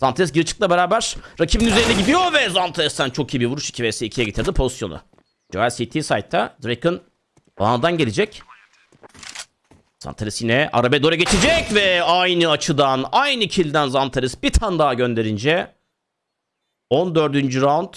Zantes geri çıktı beraber rakibin üzerine gidiyor ve Zantes'ten çok iyi bir vuruş 2 vs 2'ye getirdi pozisyonu. Joel CT side'da Draken Bana'dan gelecek. Zantares yine arabe doğru geçecek ve aynı açıdan aynı kilden Zantares bir tane daha gönderince 14. round